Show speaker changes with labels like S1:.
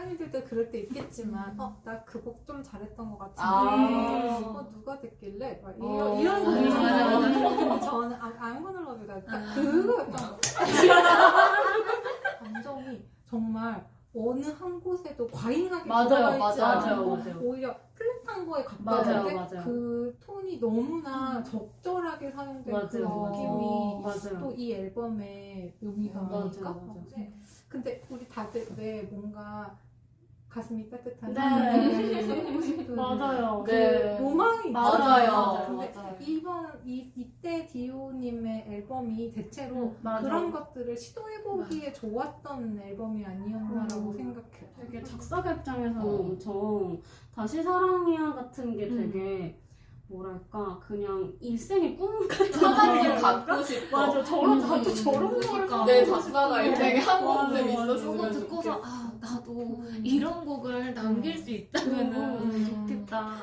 S1: 작가님들도 그럴 때 있겠지만 어나 그 곡 좀 잘했던 것 같은데
S2: 아.
S1: 어 누가 듣길래 막
S2: 어.
S1: 이런 이런 거
S2: 맞아,
S1: 있잖아요.
S2: 맞아, 맞아.
S1: 근데 저는 아, love you가 딱
S2: 아.
S1: 그거였던 것 감정이 정말 어느 한 곳에도 과잉하게
S2: 맞아요, 맞아요,
S1: 않고
S2: 맞아요.
S1: 오히려 플랫한 거에 가까운데. 그 톤이 너무나 적절하게 사용된 그
S2: 맞아요,
S1: 느낌이
S2: 맞아요.
S1: 또이 앨범의 묘미가 아닐까? 네. 근데 우리 다들 왜 뭔가 가슴이 따뜻한
S2: 네. 맞아요.
S1: 그
S3: 네.
S1: 로망이
S2: 맞아요.
S1: 있잖아요. 근데
S3: 맞아요.
S1: 이번 이 이때 디오님의 앨범이 대체로
S2: 맞아요.
S1: 그런 것들을 시도해보기에 좋았던 앨범이 아니었나라고
S2: 음.
S1: 생각해요.
S2: 되게 작사가 입장에서는
S3: 어.
S2: 엄청 다시 사랑이야 같은 게
S3: 음.
S2: 되게 뭐랄까 그냥 일생의 꿈 같은 거랄까?
S3: 갖고 싶어.
S2: 맞아 저런
S3: 음,
S2: 나도 저런 거를
S3: 그러니까. 내 작사가 인생에 한 번쯤. 있었으면
S4: 그거
S3: 좋겠어.
S4: 듣고서 아 나도
S2: 음.
S4: 이런 곡을 남길 수 있다면은
S2: 음.
S4: 좋겠다.